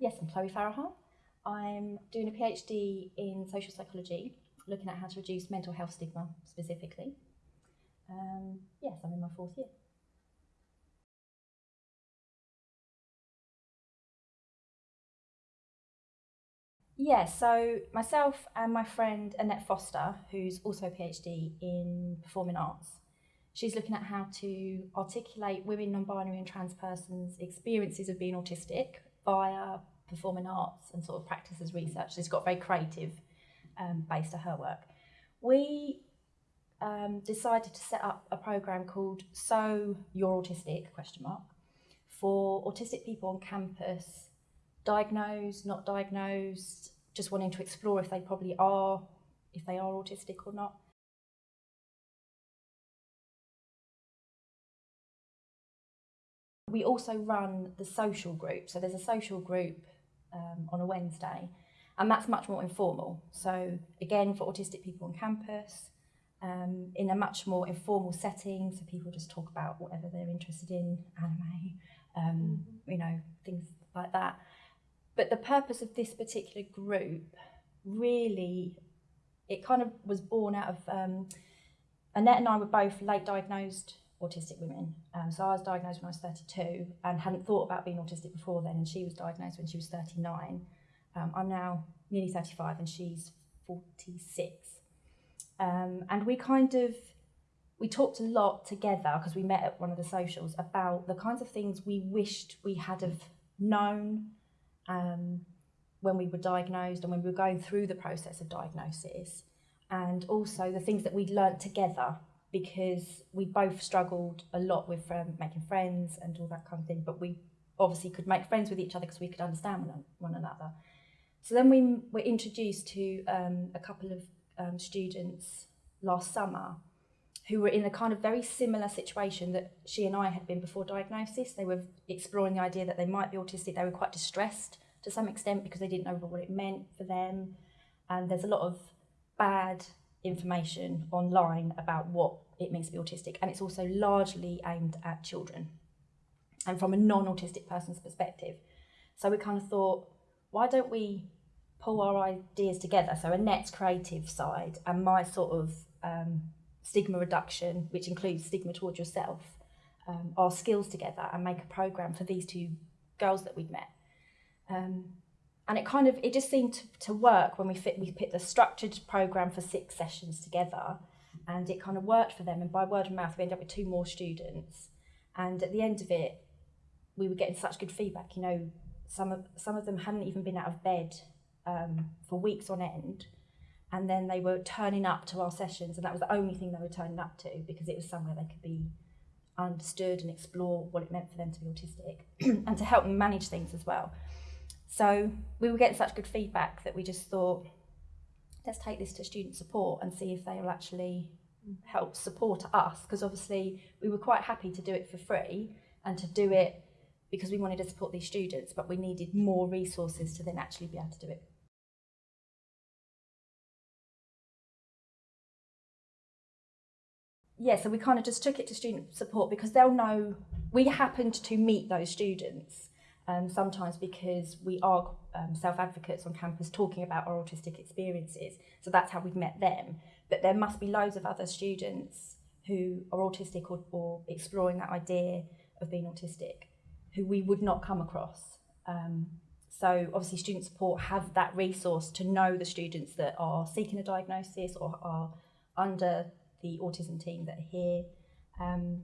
Yes, I'm Chloe Farahar. I'm doing a PhD in social psychology, looking at how to reduce mental health stigma specifically. Um, yes, I'm in my fourth year. Yeah, so myself and my friend Annette Foster, who's also a PhD in performing arts, she's looking at how to articulate women, non-binary and trans persons' experiences of being autistic via performing arts and sort of practices research. So it's got very creative um, base to her work. We um, decided to set up a program called So You're Autistic, question mark, for autistic people on campus diagnosed, not diagnosed, just wanting to explore if they probably are, if they are autistic or not. We also run the social group. So there's a social group um, on a Wednesday, and that's much more informal. So again, for autistic people on campus, um, in a much more informal setting, so people just talk about whatever they're interested in, anime, um, mm -hmm. you know, things like that. But the purpose of this particular group really, it kind of was born out of, um, Annette and I were both late diagnosed autistic women. Um, so I was diagnosed when I was 32 and hadn't thought about being autistic before then, and she was diagnosed when she was 39. Um, I'm now nearly 35 and she's 46. Um, and we kind of, we talked a lot together because we met at one of the socials about the kinds of things we wished we had have known um, when we were diagnosed and when we were going through the process of diagnosis and also the things that we'd learnt together because we both struggled a lot with um, making friends and all that kind of thing but we obviously could make friends with each other because we could understand one, one another so then we were introduced to um, a couple of um, students last summer who were in a kind of very similar situation that she and I had been before diagnosis. They were exploring the idea that they might be autistic. They were quite distressed to some extent because they didn't know what it meant for them. And there's a lot of bad information online about what it means to be autistic. And it's also largely aimed at children and from a non-autistic person's perspective. So we kind of thought, why don't we pull our ideas together? So Annette's creative side and my sort of um, stigma reduction, which includes stigma towards yourself, um, our skills together and make a program for these two girls that we'd met. Um, and it kind of, it just seemed to, to work when we fit, we put the structured program for six sessions together and it kind of worked for them. And by word of mouth, we ended up with two more students. And at the end of it, we were getting such good feedback. You know, some of, some of them hadn't even been out of bed um, for weeks on end and then they were turning up to our sessions and that was the only thing they were turning up to because it was somewhere they could be understood and explore what it meant for them to be autistic and to help them manage things as well. So we were getting such good feedback that we just thought, let's take this to student support and see if they will actually help support us. Because obviously we were quite happy to do it for free and to do it because we wanted to support these students but we needed more resources to then actually be able to do it. Yeah, so we kind of just took it to student support because they'll know we happened to meet those students um, sometimes because we are um, self-advocates on campus talking about our autistic experiences. So that's how we've met them. But there must be loads of other students who are autistic or, or exploring that idea of being autistic who we would not come across. Um, so obviously student support have that resource to know the students that are seeking a diagnosis or are under the autism team that are here. Um,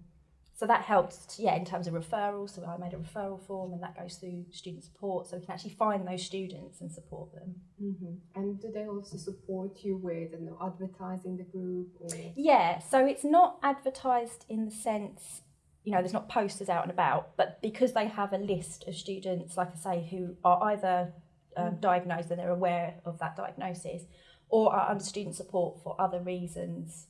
so that helps, yeah, in terms of referrals. So I made a referral form and that goes through student support so we can actually find those students and support them. Mm -hmm. And do they also support you with you know, advertising the group? Or? Yeah, so it's not advertised in the sense, you know, there's not posters out and about, but because they have a list of students, like I say, who are either um, mm. diagnosed and they're aware of that diagnosis or are under student support for other reasons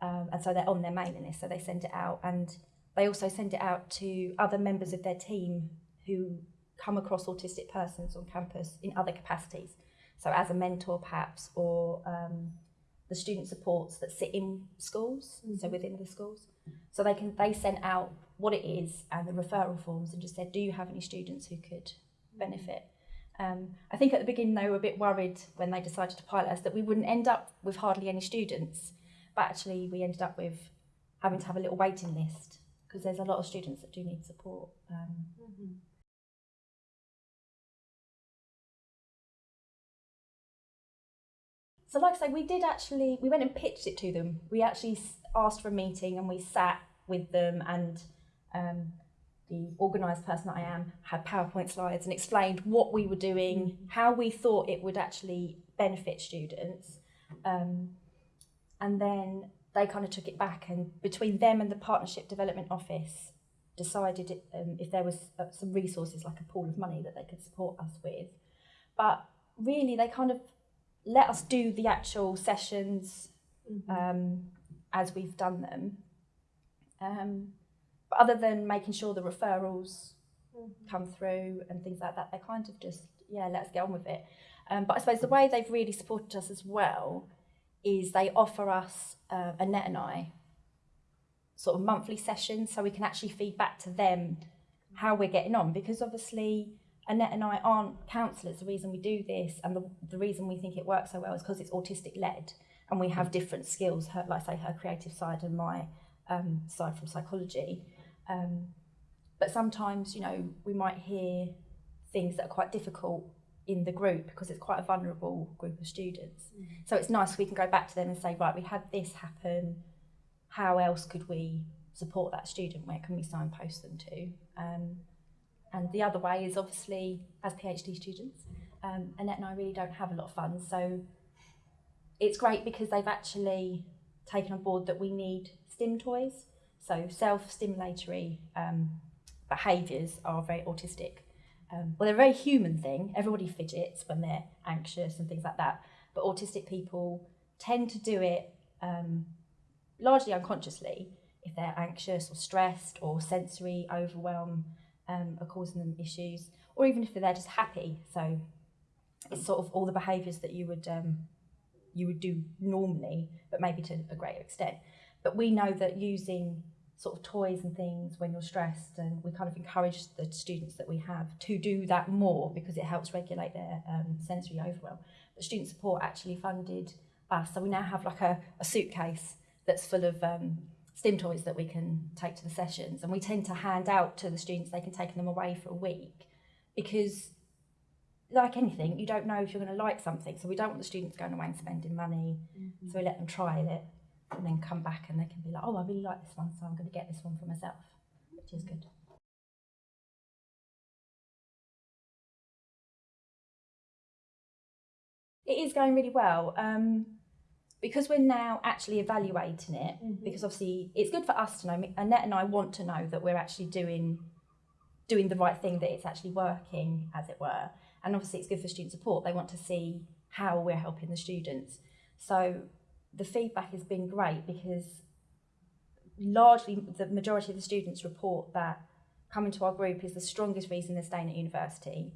um, and so they're on their mailing list, so they send it out. And they also send it out to other members of their team who come across autistic persons on campus in other capacities. So as a mentor perhaps, or um, the student supports that sit in schools, mm -hmm. so mm-hmm. within the schools. So they can they send out what it is and the referral forms and just said, do you have any students who could benefit? Um, I think at the beginning they were a bit worried when they decided to pilot us that we wouldn't end up with hardly any students, but actually we ended up with having to have a little waiting list because there's a lot of students that do need support. Um, Mhm. So, like I say, we did actually, we went and pitched it to them. We actually asked for a meeting and we sat with them, and um, the organised person that I am had PowerPoint slides and explained what we were doing, how we thought it would actually benefit students. Um, and then they kind of took it back, and between them and the Partnership Development Office, decided it, um, if there was uh, some resources like a pool of money that they could support us with. But really, they kind of let us do the actual sessions Mhm. um, as we've done them. Um, but other than making sure the referrals Mhm. come through and things like that, they kind of just, yeah, let's get on with it. Um, but I suppose the way they've really supported us as well is they offer us uh, Annette and I sort of monthly sessions so we can actually feed back to them how we're getting on because obviously Annette and I aren't counsellors. The reason we do this and the, the reason we think it works so well is because it's autistic led and we have different skills, her, like say, her creative side and my um, side from psychology. Um, but sometimes, you know, we might hear things that are quite difficult in the group because it's quite a vulnerable group of students. So it's nice we can go back to them and say, right, we had this happen. How else could we support that student? Where can we signpost them to? Um, and the other way is obviously as PhD students, um, Annette and I really don't have a lot of funds, so it's great because they've actually taken on board that we need stim toys. So self-stimulatory um, behaviours are very autistic. Um, well, they're a very human thing. Everybody fidgets when they're anxious and things like that. But autistic people tend to do it um, largely unconsciously if they're anxious or stressed or sensory overwhelm um, are causing them issues, or even if they're just happy. So it's sort of all the behaviours that you would um, you would do normally, but maybe to a greater extent. But we know that using sort of toys and things when you're stressed, and we kind of encourage the students that we have to do that more because it helps regulate their um, sensory overwhelm. But student support actually funded us, so we now have like a, a suitcase that's full of um, stim toys that we can take to the sessions, and we tend to hand out to the students. They can take them away for a week because like anything, you don't know if you're going to like something. So we don't want the students going away and spending money. Mhm. So we let them try it and then come back and they can be like, oh, I really like this one, so I'm going to get this one for myself, which is good. It is going really well. Um, because we're now actually evaluating it, Mhm. because obviously it's good for us to know. Annette and I want to know that we're actually doing doing the right thing, that it's actually working, as it were. And obviously, it's good for student support. They want to see how we're helping the students. So the feedback has been great because largely the majority of the students report that coming to our group is the strongest reason they're staying at university.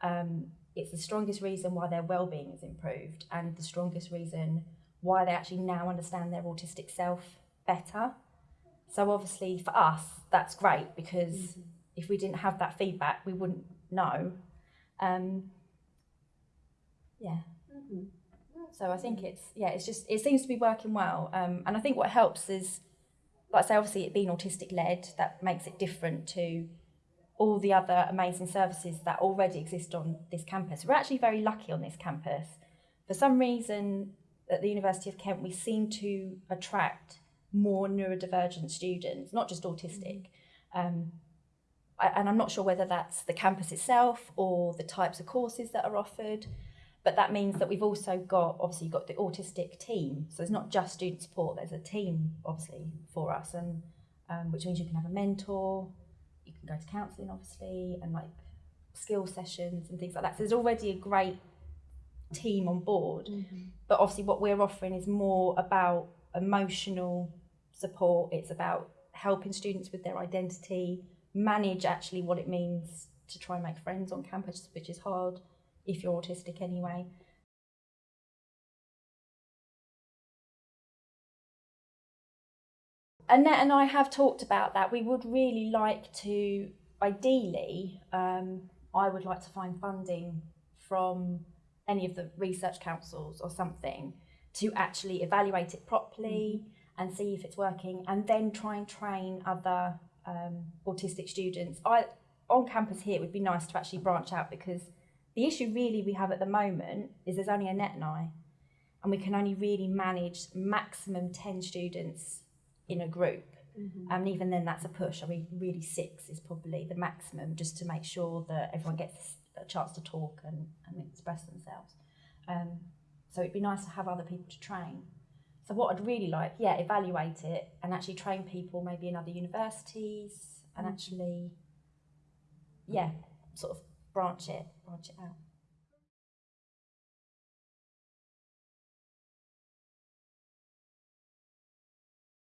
Um, it's the strongest reason why their well-being is improved and the strongest reason why they actually now understand their autistic self better. So obviously for us, that's great because Mhm. if we didn't have that feedback, we wouldn't know. Um, yeah. Mhm. So I think it's yeah, it's just it seems to be working well. Um, and I think what helps is, like I say, obviously it being autistic led, that makes it different to all the other amazing services that already exist on this campus. We're actually very lucky on this campus. For some reason, at the University of Kent, we seem to attract more neurodivergent students, not just autistic. Um, I, and I'm not sure whether that's the campus itself or the types of courses that are offered. But that means that we've also got obviously got the autistic team. So it's not just student support. There's a team obviously for us, and um, which means you can have a mentor, you can go to counselling obviously, and like skill sessions and things like that. So there's already a great team on board. Mhm. But obviously, what we're offering is more about emotional support. It's about helping students with their identity, manage actually what it means to try and make friends on campus, which is hard if you're autistic anyway. Annette and I have talked about that. We would really like to, ideally, um, I would like to find funding from any of the research councils or something to actually evaluate it properly and see if it's working and then try and train other um, autistic students. I on campus here it would be nice to actually branch out because the issue really we have at the moment is there's only Annette I and we can only really manage maximum 10 students in a group. And even then that's a push. I mean really six is probably the maximum just to make sure that everyone gets a chance to talk and, and express themselves. Um, so it'd be nice to have other people to train. So what i'd really like yeah evaluate it and actually train people maybe in other universities and actually yeah sort of branch it branch it out